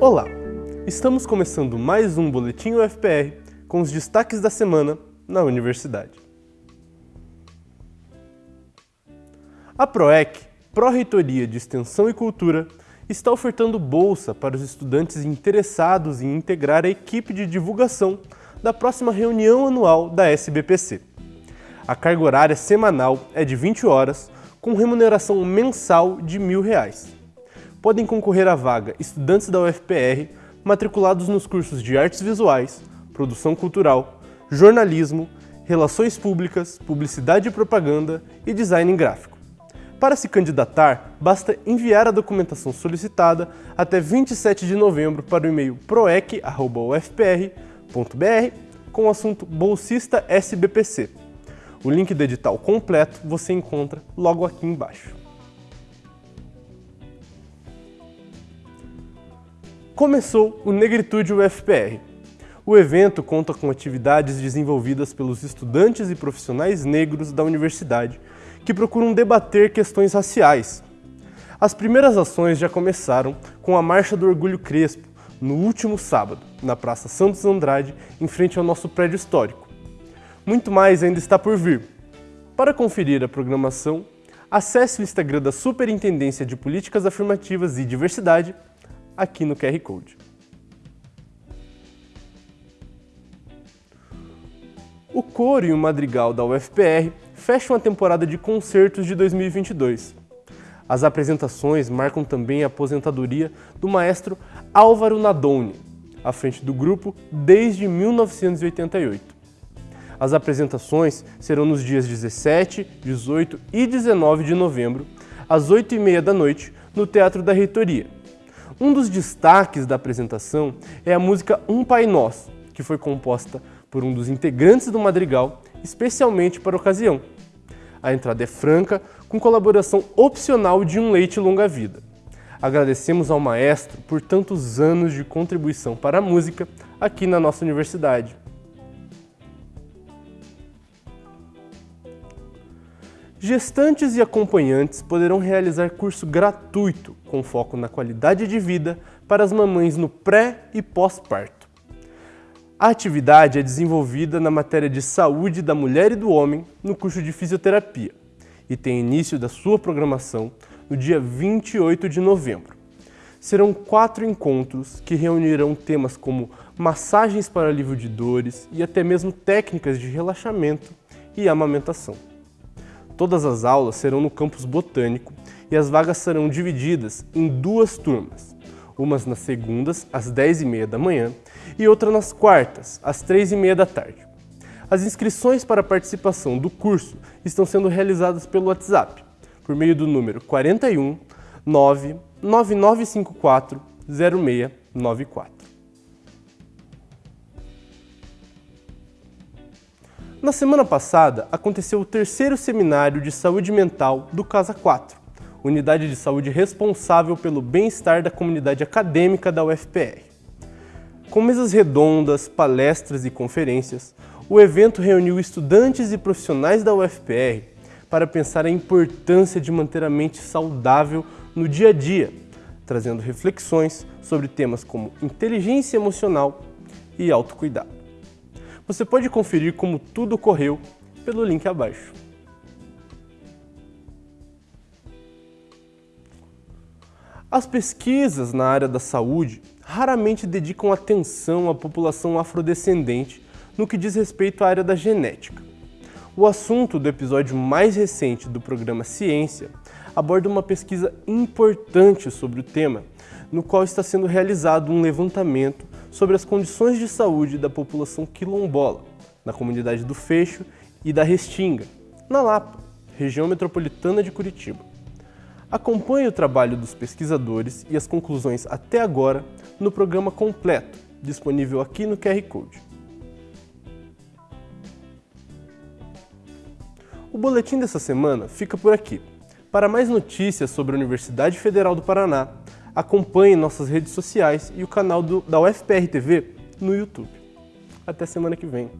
Olá! Estamos começando mais um Boletim UFPR com os destaques da semana na universidade. A PROEC, Pró-Reitoria de Extensão e Cultura, está ofertando bolsa para os estudantes interessados em integrar a equipe de divulgação da próxima reunião anual da SBPC. A carga horária semanal é de 20 horas, com remuneração mensal de R$ 1.000. Podem concorrer à vaga estudantes da UFPR matriculados nos cursos de Artes Visuais, Produção Cultural, Jornalismo, Relações Públicas, Publicidade e Propaganda e Design Gráfico. Para se candidatar, basta enviar a documentação solicitada até 27 de novembro para o e-mail proec.ufpr.br com o assunto Bolsista SBPC. O link do edital completo você encontra logo aqui embaixo. Começou o Negritude UFPR. O evento conta com atividades desenvolvidas pelos estudantes e profissionais negros da universidade que procuram debater questões raciais. As primeiras ações já começaram com a Marcha do Orgulho Crespo, no último sábado, na Praça Santos Andrade, em frente ao nosso prédio histórico. Muito mais ainda está por vir. Para conferir a programação, acesse o Instagram da Superintendência de Políticas Afirmativas e Diversidade aqui no QR Code. O coro e o madrigal da UFPR fecham a temporada de concertos de 2022. As apresentações marcam também a aposentadoria do maestro Álvaro Nadoni, à frente do grupo desde 1988. As apresentações serão nos dias 17, 18 e 19 de novembro, às 8h30 da noite, no Teatro da Reitoria. Um dos destaques da apresentação é a música Um Pai Nosso, que foi composta por um dos integrantes do Madrigal, especialmente para a ocasião. A entrada é franca, com colaboração opcional de um leite longa-vida. Agradecemos ao maestro por tantos anos de contribuição para a música aqui na nossa universidade. Gestantes e acompanhantes poderão realizar curso gratuito com foco na qualidade de vida para as mamães no pré e pós-parto. A atividade é desenvolvida na matéria de saúde da mulher e do homem no curso de fisioterapia e tem início da sua programação no dia 28 de novembro. Serão quatro encontros que reunirão temas como massagens para alívio de dores e até mesmo técnicas de relaxamento e amamentação. Todas as aulas serão no campus botânico e as vagas serão divididas em duas turmas, umas nas segundas, às 10h30 da manhã, e outra nas quartas, às 3h30 da tarde. As inscrições para a participação do curso estão sendo realizadas pelo WhatsApp, por meio do número 41 99954 0694. Na semana passada, aconteceu o terceiro seminário de saúde mental do Casa 4, unidade de saúde responsável pelo bem-estar da comunidade acadêmica da UFPR. Com mesas redondas, palestras e conferências, o evento reuniu estudantes e profissionais da UFPR para pensar a importância de manter a mente saudável no dia a dia, trazendo reflexões sobre temas como inteligência emocional e autocuidado. Você pode conferir como tudo ocorreu pelo link abaixo. As pesquisas na área da saúde raramente dedicam atenção à população afrodescendente no que diz respeito à área da genética. O assunto do episódio mais recente do programa Ciência aborda uma pesquisa importante sobre o tema, no qual está sendo realizado um levantamento sobre as condições de saúde da população quilombola, na comunidade do Fecho e da Restinga, na Lapa, região metropolitana de Curitiba. Acompanhe o trabalho dos pesquisadores e as conclusões até agora no programa completo, disponível aqui no QR Code. O boletim dessa semana fica por aqui. Para mais notícias sobre a Universidade Federal do Paraná, acompanhe nossas redes sociais e o canal do, da UFPR TV no YouTube. Até semana que vem.